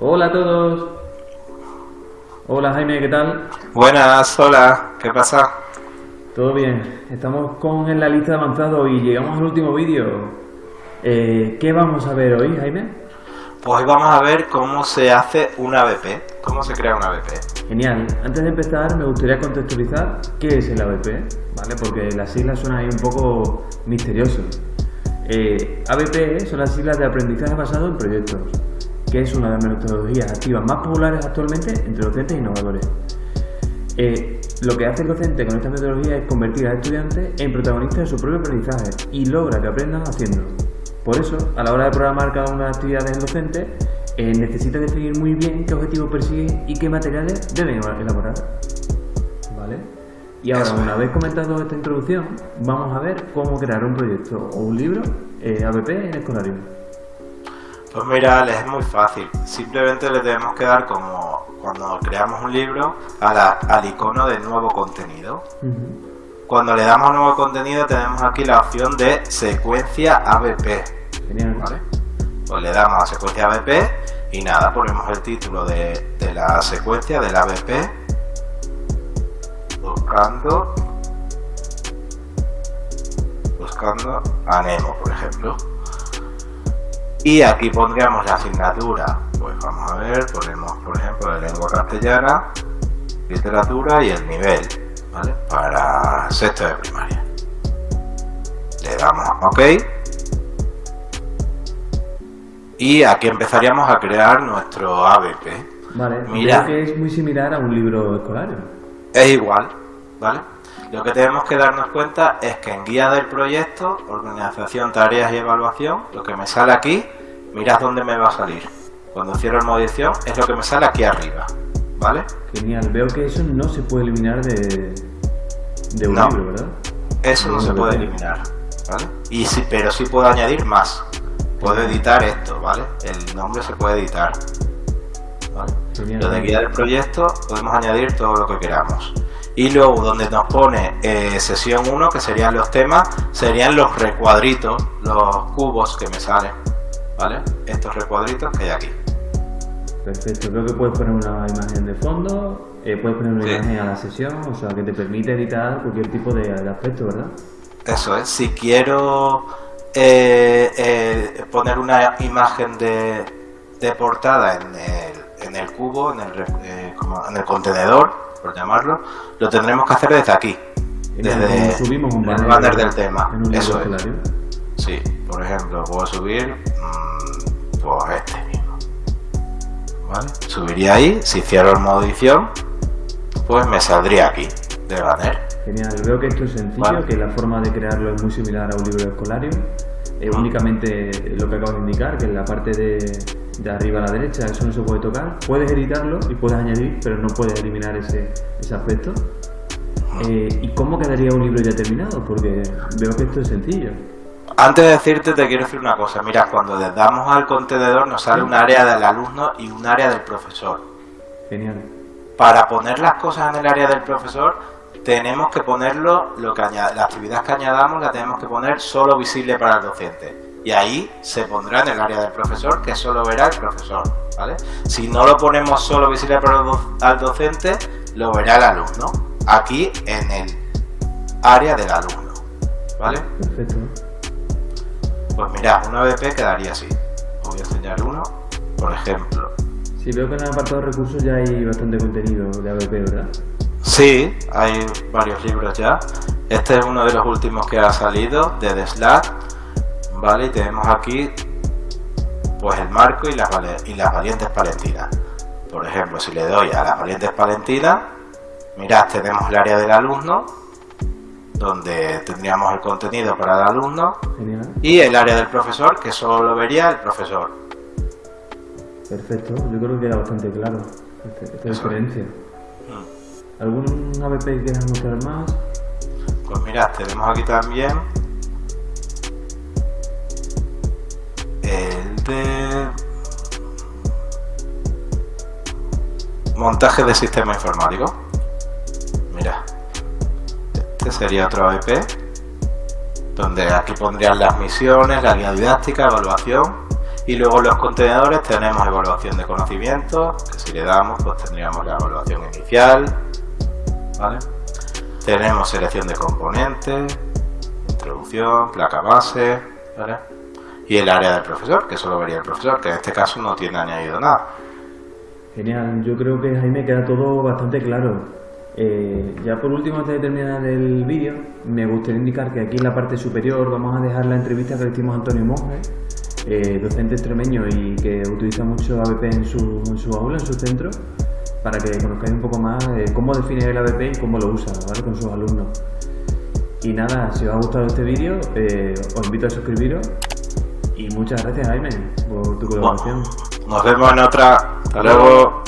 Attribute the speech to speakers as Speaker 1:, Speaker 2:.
Speaker 1: Hola a todos. Hola Jaime, ¿qué tal?
Speaker 2: Buenas, hola, ¿qué pasa?
Speaker 1: Todo bien. Estamos con en la lista de avanzado y llegamos al último vídeo. Eh, ¿Qué vamos a ver hoy, Jaime?
Speaker 2: Pues hoy vamos a ver cómo se hace una ABP, cómo se crea una ABP.
Speaker 1: Genial. Antes de empezar, me gustaría contextualizar qué es el ABP, ¿vale? Porque las siglas suenan ahí un poco misteriosas. Eh, ABP son las siglas de aprendizaje basado en proyectos, que es una de las metodologías activas más populares actualmente entre docentes e innovadores. Eh, lo que hace el docente con esta metodología es convertir al estudiante en protagonista de su propio aprendizaje y logra que aprendan haciendo. Por eso, a la hora de programar cada una de las actividades del docente, eh, necesita definir muy bien qué objetivos persigue y qué materiales deben elaborar. ¿Vale? Y ahora, una vez comentado esta introducción, vamos a ver cómo crear un proyecto o un libro eh, ABP en Escolarium.
Speaker 2: Pues mira, es muy fácil. Simplemente le debemos que dar como cuando creamos un libro al icono de nuevo contenido. Cuando le damos nuevo contenido tenemos aquí la opción de secuencia ABP.
Speaker 1: Genial.
Speaker 2: ¿vale? Pues le damos a secuencia ABP y nada, ponemos el título de, de la secuencia del ABP buscando buscando a Nemo, por ejemplo. Y aquí pondríamos la asignatura, pues vamos a ver, ponemos por ejemplo de lengua castellana, literatura y el nivel, ¿vale? Para sexto de primaria. Le damos OK. Y aquí empezaríamos a crear nuestro ABP.
Speaker 1: Vale,
Speaker 2: Mira.
Speaker 1: creo que es muy similar a un libro escolar.
Speaker 2: Es igual, ¿vale? Lo que tenemos que darnos cuenta es que en guía del proyecto, organización, tareas y evaluación, lo que me sale aquí, mirad dónde me va a salir. Cuando cierro el modo edición, es lo que me sale aquí arriba, ¿vale?
Speaker 1: Genial, veo que eso no se puede eliminar de, de un
Speaker 2: No.
Speaker 1: libro, ¿verdad?
Speaker 2: Eso no se puede
Speaker 1: bien.
Speaker 2: eliminar, ¿vale? Y sí, pero sí puedo añadir más. Puedo editar esto, ¿vale? El nombre se puede editar. ¿vale?
Speaker 1: Genial.
Speaker 2: Lo de guía del proyecto podemos añadir todo lo que queramos. Y luego donde nos pone eh, sesión 1, que serían los temas, serían los recuadritos, los cubos que me salen. ¿Vale? Estos recuadritos que hay aquí.
Speaker 1: Perfecto, creo que puedes poner una imagen de fondo, eh, puedes poner una
Speaker 2: Sí.
Speaker 1: imagen a la sesión, o sea que te permite editar cualquier tipo de, de aspecto, ¿verdad?
Speaker 2: Eso es. Si quiero eh, poner una imagen de, de portada en el, en el cubo, en el, eh, como en el contenedor, por llamarlo, lo tendremos que hacer desde aquí. Desde
Speaker 1: subimos un
Speaker 2: el
Speaker 1: banner,
Speaker 2: banner del tema. Eso es.
Speaker 1: escolario.
Speaker 2: Sí, por ejemplo, puedo subir mm, pues este mismo. ¿Vale? Subiría ahí, si cierro el modo edición, pues me saldría aquí, de banner.
Speaker 1: Genial, veo que esto es sencillo,
Speaker 2: Vale.
Speaker 1: que la forma de crearlo es muy similar a un libro escolario. Eh, únicamente lo que acabo de indicar, que en la parte de, de arriba a la derecha, eso no se puede tocar. Puedes editarlo y puedes añadir, pero no puedes eliminar ese, ese aspecto. Eh, ¿Y cómo quedaría un libro ya terminado? Porque veo que esto es sencillo.
Speaker 2: Antes de decirte, te quiero decir una cosa. Mira, cuando le damos al contenedor nos sale un área del alumno y un área del profesor.
Speaker 1: Genial.
Speaker 2: Para poner las cosas en el área del profesor, tenemos que ponerlo, lo que aña- la actividad que añadamos la tenemos que poner solo visible para el docente. Y ahí se pondrá en el área del profesor, que solo verá el profesor. ¿vale? Si no lo ponemos solo visible para el do- al docente, lo verá el alumno. Aquí en el área del alumno. ¿Vale?
Speaker 1: Perfecto.
Speaker 2: Pues mira, una BP quedaría así. Os voy a enseñar uno, por ejemplo.
Speaker 1: Sí, veo que en el apartado de recursos ya hay bastante contenido de ABP, ¿verdad?
Speaker 2: Sí, hay varios libros ya. Este es uno de los últimos que ha salido de The Slack. Vale, y tenemos aquí pues el marco y las, y las valientes palentinas. Por ejemplo, si le doy a las valientes palentinas, mirad, tenemos el área del alumno, donde tendríamos el contenido para el alumno,
Speaker 1: Genial.
Speaker 2: y el área del profesor, que solo lo vería el profesor.
Speaker 1: Perfecto. Yo creo que era bastante claro este- esta diferencia.
Speaker 2: Mm.
Speaker 1: ¿Algún ABP que quieras mostrar más?
Speaker 2: Pues mirad, tenemos aquí también el de montaje de sistema informático. Mira, este sería otro AEP donde aquí pondrían las misiones, la guía didáctica, evaluación Y luego los contenedores tenemos evaluación de conocimientos, que si le damos pues tendríamos la evaluación inicial, ¿vale? Tenemos selección de componentes, introducción, placa base. Y el área del profesor, que solo vería el profesor, que en este caso no tiene añadido nada.
Speaker 1: Genial, yo creo que Jaime queda todo bastante claro. Eh, ya por último, antes de terminar el vídeo, me gustaría indicar que aquí en la parte superior vamos a dejar la entrevista que le hicimos a Antonio Monge, eh, docente extremeño y que utiliza mucho ABP en su, en su aula, en su centro, para que conozcáis un poco más eh, cómo define el ABP y cómo lo usa ¿vale? con sus alumnos. Y nada, si os ha gustado este vídeo, os invito a suscribiros y muchas gracias Jaime por tu colaboración.
Speaker 2: Nos vemos en otra. Hasta luego.